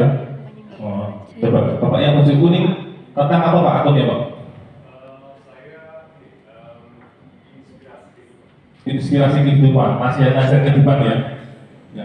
Ya? Sudah? Oh, coba Bapak yang baju kuning tentang apa Pak akunnya Pak? Inspirasi kehidupan, masih ada kehidupan ya?